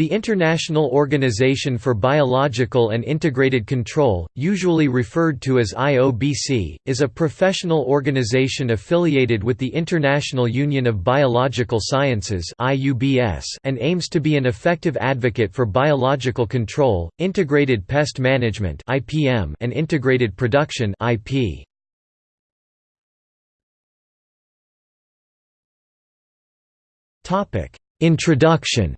The International Organization for Biological and Integrated Control, usually referred to as IOBC, is a professional organization affiliated with the International Union of Biological Sciences and aims to be an effective advocate for biological control, integrated pest management and integrated production Introduction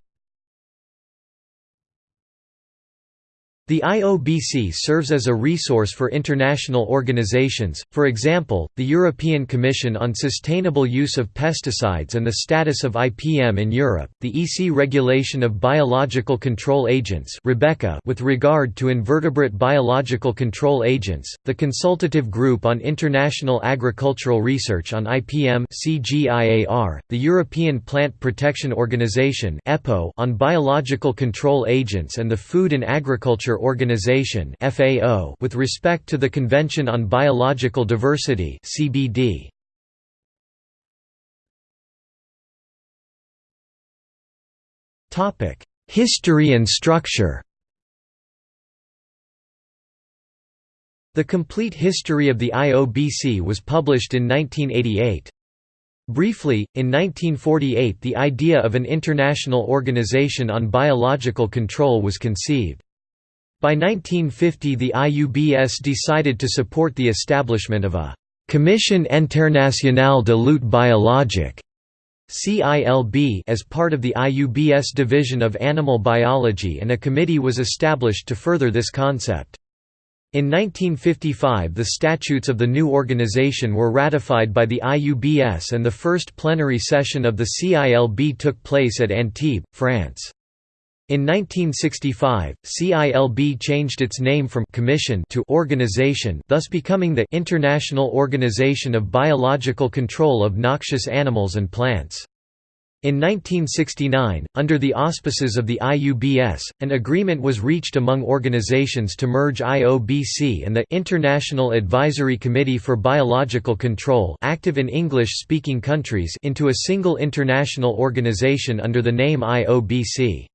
The IOBC serves as a resource for international organizations, for example, the European Commission on Sustainable Use of Pesticides and the Status of IPM in Europe, the EC Regulation of Biological Control Agents with regard to invertebrate biological control agents, the Consultative Group on International Agricultural Research on IPM the European Plant Protection Organization on biological control agents and the Food and Agriculture Organization (FAO) with respect to the Convention on Biological Diversity (CBD). Topic: History and structure. The complete history of the IOBC was published in 1988. Briefly, in 1948 the idea of an international organization on biological control was conceived. By 1950 the IUBS decided to support the establishment of a «Commission internationale de lutte biologique» CILB as part of the IUBS division of animal biology and a committee was established to further this concept. In 1955 the statutes of the new organization were ratified by the IUBS and the first plenary session of the CILB took place at Antibes, France. In 1965, CILB changed its name from «commission» to «organization» thus becoming the «International Organization of Biological Control of Noxious Animals and Plants». In 1969, under the auspices of the IUBS, an agreement was reached among organizations to merge IOBC and the International Advisory Committee for Biological Control active in English-speaking countries into a single international organization under the name IOBC.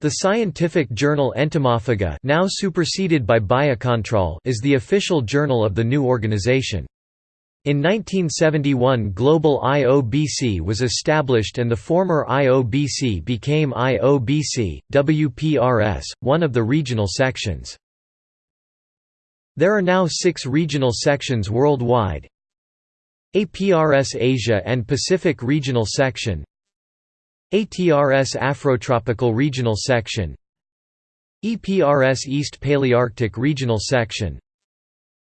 The scientific journal Entomophaga now superseded by Biocontrol is the official journal of the new organization. In 1971 Global IOBC was established and the former IOBC became IOBC, WPRS, one of the regional sections. There are now six regional sections worldwide APRS Asia and Pacific Regional Section ATRS Afrotropical Regional Section. EPRS East Palearctic Regional Section.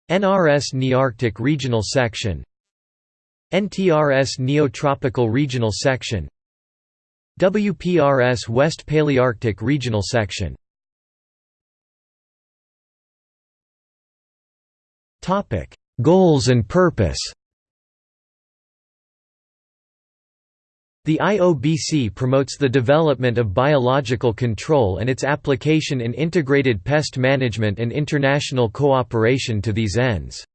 NRS Nearctic Regional Section. NTRS Neotropical Regional Section. WPRS West Palearctic Regional Section. Goals and purpose The IOBC promotes the development of biological control and its application in integrated pest management and international cooperation to these ends.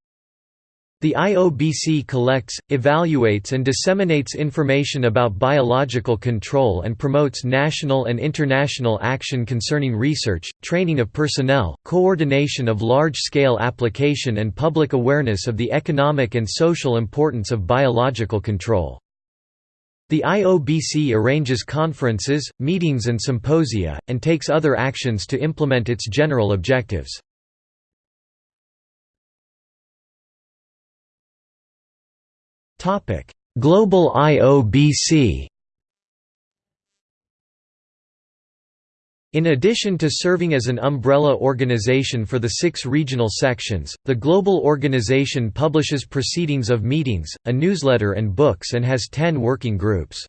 The IOBC collects, evaluates and disseminates information about biological control and promotes national and international action concerning research, training of personnel, coordination of large-scale application and public awareness of the economic and social importance of biological control. The IOBC arranges conferences, meetings and symposia, and takes other actions to implement its general objectives. Global IOBC In addition to serving as an umbrella organization for the six regional sections, the Global Organization publishes proceedings of meetings, a newsletter and books and has ten working groups.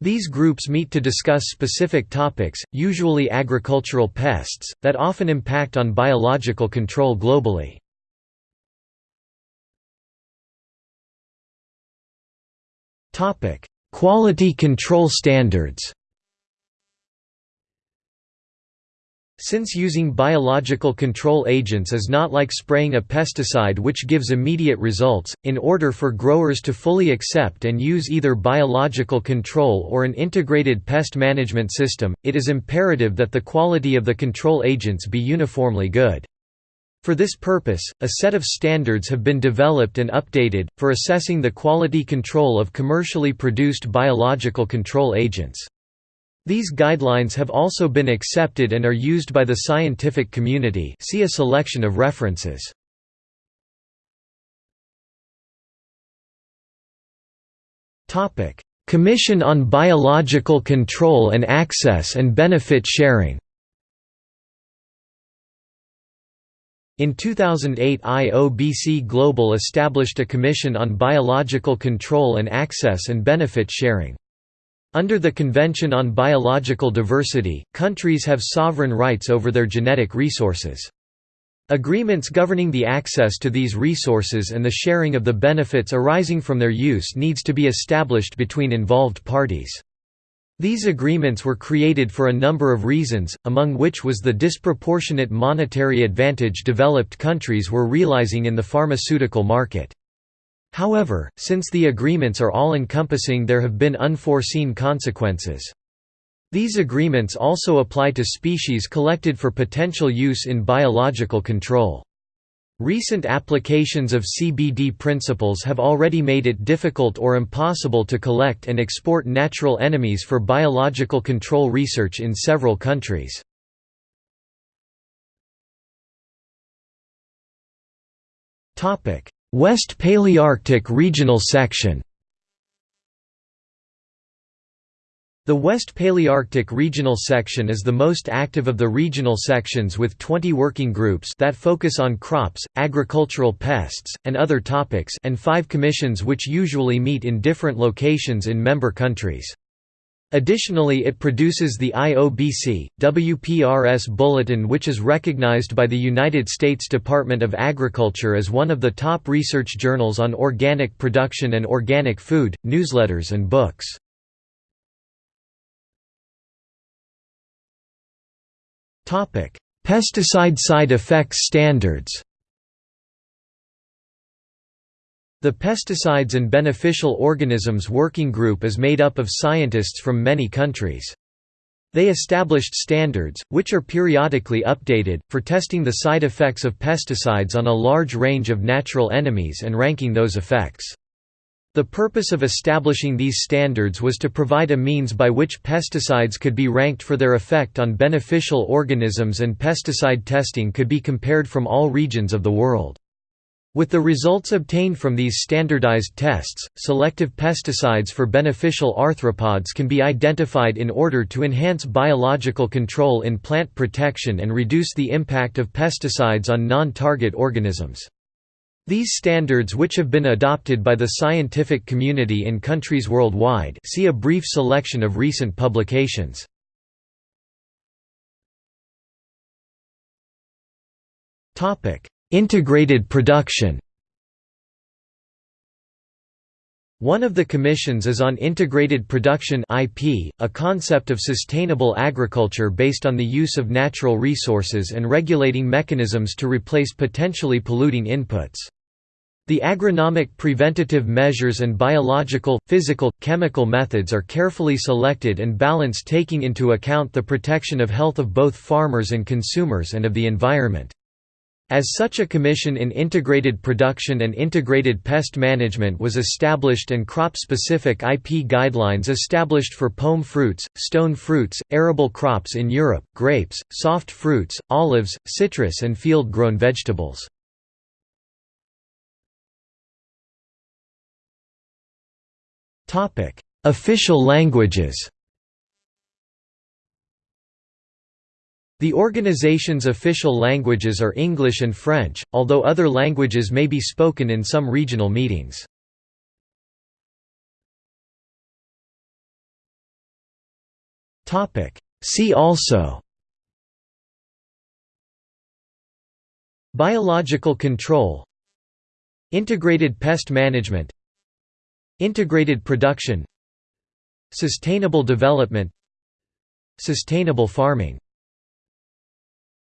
These groups meet to discuss specific topics, usually agricultural pests, that often impact on biological control globally. Quality control standards Since using biological control agents is not like spraying a pesticide which gives immediate results, in order for growers to fully accept and use either biological control or an integrated pest management system, it is imperative that the quality of the control agents be uniformly good. For this purpose, a set of standards have been developed and updated, for assessing the quality control of commercially produced biological control agents. These guidelines have also been accepted and are used by the scientific community see a selection of references. Commission on Biological Control and Access and Benefit Sharing In 2008 IOBC Global established a Commission on Biological Control and Access and Benefit Sharing. Under the Convention on Biological Diversity, countries have sovereign rights over their genetic resources. Agreements governing the access to these resources and the sharing of the benefits arising from their use needs to be established between involved parties. These agreements were created for a number of reasons, among which was the disproportionate monetary advantage developed countries were realizing in the pharmaceutical market. However, since the agreements are all-encompassing there have been unforeseen consequences. These agreements also apply to species collected for potential use in biological control. Recent applications of CBD principles have already made it difficult or impossible to collect and export natural enemies for biological control research in several countries. West Palearctic Regional Section The West Palearctic Regional Section is the most active of the regional sections with 20 working groups that focus on crops, agricultural pests, and other topics and five commissions which usually meet in different locations in member countries. Additionally it produces the IOBC, WPRS Bulletin which is recognized by the United States Department of Agriculture as one of the top research journals on organic production and organic food, newsletters and books. Pesticide side effects standards The Pesticides and Beneficial Organisms Working Group is made up of scientists from many countries. They established standards, which are periodically updated, for testing the side effects of pesticides on a large range of natural enemies and ranking those effects. The purpose of establishing these standards was to provide a means by which pesticides could be ranked for their effect on beneficial organisms and pesticide testing could be compared from all regions of the world. With the results obtained from these standardized tests, selective pesticides for beneficial arthropods can be identified in order to enhance biological control in plant protection and reduce the impact of pesticides on non-target organisms. These standards which have been adopted by the scientific community in countries worldwide see a brief selection of recent publications. Integrated production One of the commissions is on integrated production IP, a concept of sustainable agriculture based on the use of natural resources and regulating mechanisms to replace potentially polluting inputs. The agronomic preventative measures and biological, physical, chemical methods are carefully selected and balanced taking into account the protection of health of both farmers and consumers and of the environment. As such a commission in integrated production and integrated pest management was established and crop-specific IP guidelines established for pome fruits, stone fruits, arable crops in Europe, grapes, soft fruits, olives, citrus and field-grown vegetables. Official languages The organization's official languages are English and French, although other languages may be spoken in some regional meetings. See also Biological control Integrated pest management Integrated production Sustainable development Sustainable farming